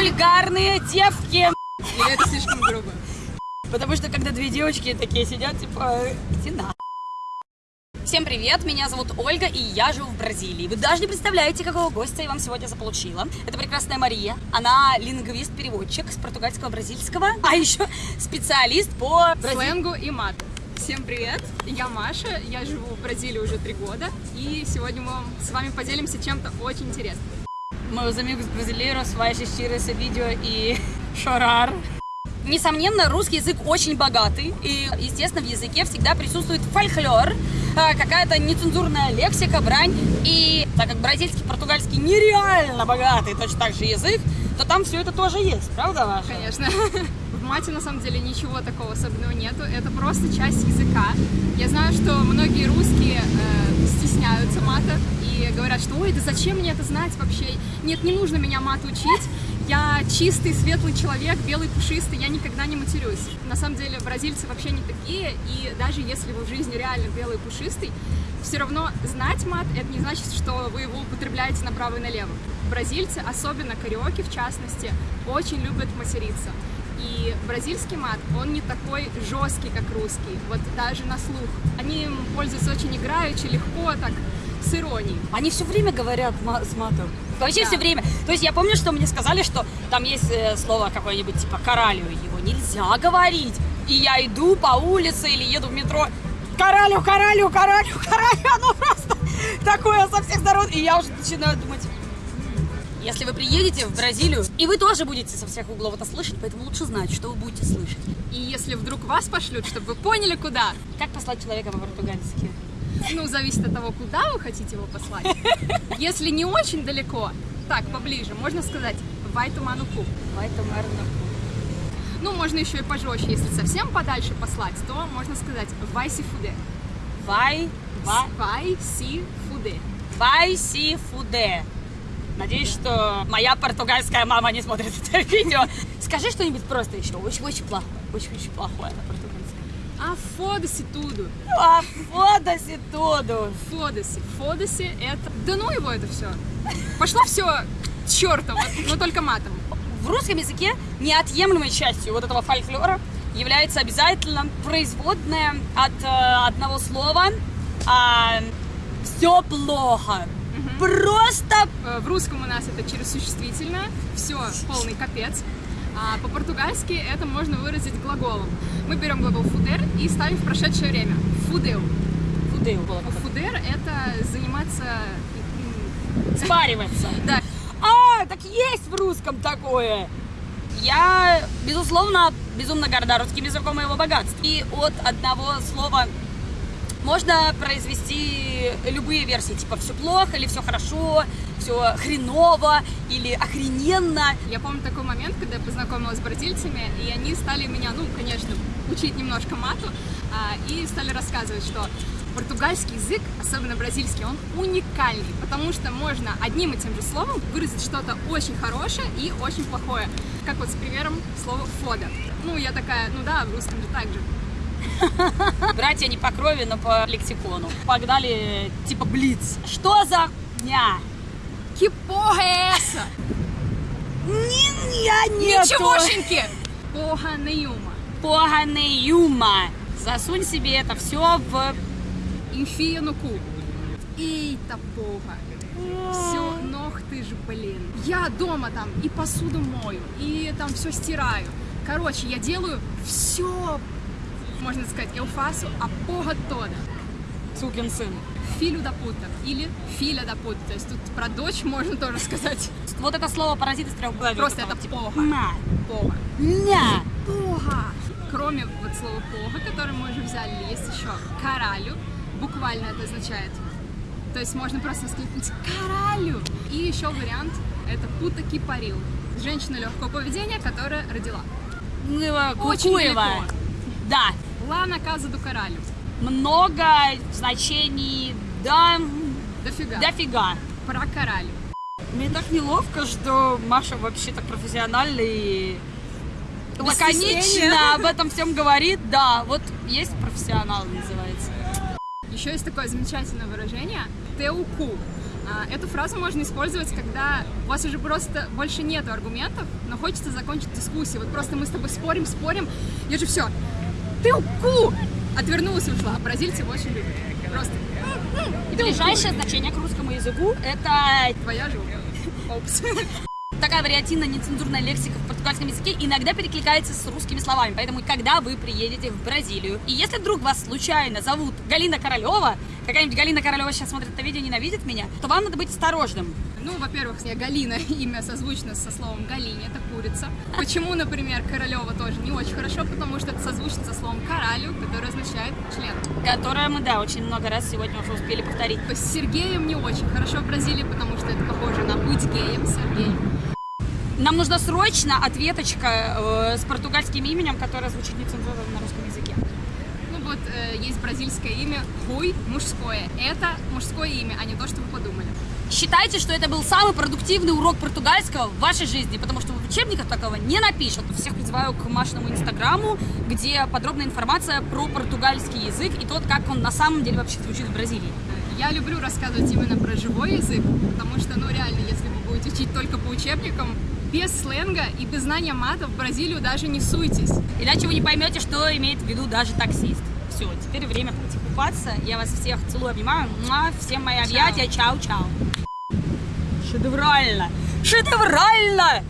вульгарные девки. Или это слишком грубо? Потому что когда две девочки такие сидят, типа, иди на. Всем привет, меня зовут Ольга, и я живу в Бразилии. Вы даже не представляете, какого гостя я вам сегодня заполучила. Это прекрасная Мария. Она лингвист-переводчик с португальского бразильского, а еще специалист по брази- Сленгу и мату. Всем привет, я Маша, я живу в Бразилии уже три года, и сегодня мы с вами поделимся чем-то очень интересным. Meus amigos brasileiros assistir esse vídeo и chorar. Несомненно, русский язык очень богатый, и, естественно, в языке всегда присутствует фольклор, а, какая-то нецензурная лексика, брань, и так как бразильский, португальский нереально богатый, точно так же язык, то там все это тоже есть, правда, Маша? Конечно. В мате на самом деле ничего такого особенного нету, это просто часть языка. Я знаю, что многие русские э, стесняются мата и говорят, что ой, да зачем мне это знать вообще? Нет, не нужно меня мат учить. Я чистый, светлый человек, белый, пушистый, я никогда не матерюсь. На самом деле бразильцы вообще не такие, и даже если вы в жизни реально белый, пушистый, все равно знать мат, это не значит, что вы его употребляете направо и налево. Бразильцы, особенно кариоки в частности, очень любят материться. И бразильский мат, он не такой жесткий, как русский, вот даже на слух. Они им пользуются очень играючи, легко, так, с иронией. Они все время говорят ма- с матом. Вообще Да. все время. То есть я помню, что мне сказали, что там есть э, слово какое-нибудь типа «коралю», его нельзя говорить. И я иду по улице или еду в метро, «коралю, коралю, коралю, коралю», оно просто такое со всех сторон. И я уже начинаю думать, «М, если вы приедете в Бразилию, и вы тоже будете со всех углов это слышать, поэтому лучше знать, что вы будете слышать. И если вдруг вас пошлют, чтобы вы поняли, куда, Как послать человека по-португальски? ну, зависит от того, куда вы хотите его послать. Если не очень далеко, так, поближе, можно сказать. Поэтому, наверное, Ну, можно еще и пожестче, если совсем подальше послать, то можно сказать «vai se fuder». vai, vai, «Vai se Надеюсь, что моя португальская мама не смотрит это видео. Скажи что-нибудь просто еще. Очень-очень плохое. Очень-очень плохое на португальском. А foda-se tudo. А, foda-se tudo. Foda-se. Foda-se это... Да ну его это все. Пошло все к черту, вот, но только матом. В русском языке неотъемлемой частью вот этого фольклора является обязательно производная от э, одного слова все плохо. Просто Э, В русском у нас это через существительное, все, полный капец. А по-португальски это можно выразить глаголом. Мы берем глагол фудер и ставим в прошедшее время. Фудeu. фудею было. Фудер это заниматься... Спариваться. Да, А, так есть в русском такое. Я, безусловно, безумно горда русским языком и его богатством. И от одного слова можно произвести любые версии, типа все плохо или все хорошо, все хреново или охрененно. Я помню такой момент, когда я познакомилась с бразильцами, и они стали меня, ну, конечно, учить немножко мату, а, и стали рассказывать, что португальский язык, особенно бразильский, он уникальный, потому что можно одним и тем же словом выразить что-то очень хорошее и очень плохое. Как вот с примером слова «фода». Ну, я такая, ну да, в русском же так же. Братья не по крови, но по лексикону. Погнали типа блиц. Что за дня? Que porra é essa? Я нету. Ничегошеньки! Порra nenhuma. Порга неюма. Засунь себе это все в cu. Eita porra. Все, ног ты ж, блин. Я дома там и посуду мою, и там все стираю. Короче, я делаю все, можно сказать, eu faço a porra toda. сукин сын. Filho da puta. Или filha da puta. То есть тут про дочь можно тоже сказать. Вот это слово паразит из трех букв. Просто это порха. На. Порха. Ня. Порха. Кроме вот слова порха, которое мы уже взяли, есть еще каралю. Буквально это означает. То есть можно просто воскликнуть каралю. И еще вариант это пута кипарил. Женщина легкого поведения, которая родила. Очень далеко. Да. Лана каза ду каралю. Много значений. Да. Дофига. Дофига. Про каралю. Мне так неловко, что Маша вообще так профессионально и Без лаконично стеснения. об этом всем говорит. Да, вот есть профессионал называется. Еще есть такое замечательное выражение теуку. А, Эту фразу можно использовать, когда у вас уже просто больше нету аргументов, но хочется закончить дискуссию. Вот просто мы с тобой спорим, спорим, я же все, ты ку! Отвернулась и ушла. Бразильцы его очень любят. Просто И ближайшее значение к русскому языку – это твоя. Опс. такая вариативная нецензурная лексика в португальском языке иногда перекликается с русскими словами. Поэтому, когда вы приедете в Бразилию, и если вдруг вас случайно зовут Галина Королева, какая-нибудь Галина Королева сейчас смотрит это видео, ненавидит меня, то вам надо быть осторожным. Ну, во-первых, я Галина, имя созвучно со словом Галине, это курица. Почему, например, Королева тоже не очень хорошо, потому что это созвучно со словом коралю, которое означает член. Которое мы, да, очень много раз сегодня уже успели повторить. То есть с Сергеем не очень хорошо в Бразилии, потому что это похоже на быть геем, Сергей. Нам нужна срочно ответочка э, с португальским именем, которое звучит нецензурно на русском языке. Ну вот, э, есть бразильское имя Хуй, мужское. Это мужское имя, а не то, что вы подумали. Считайте, что это был самый продуктивный урок португальского в вашей жизни, потому что в учебниках такого не напишут. Всех призываю к Машиному инстаграму, где подробная информация про португальский язык и то, как он на самом деле вообще звучит в Бразилии. Я люблю рассказывать именно про живой язык, потому что, ну реально, если вы будете учить только по учебникам, без сленга и без знания мата в Бразилию даже не суйтесь. Иначе вы не поймете, что имеет в виду даже таксист. Все, теперь время пойти купаться. Я вас всех целую, обнимаю. Всем мои объятия. Чао-чао. Шедеврально! Шедеврально!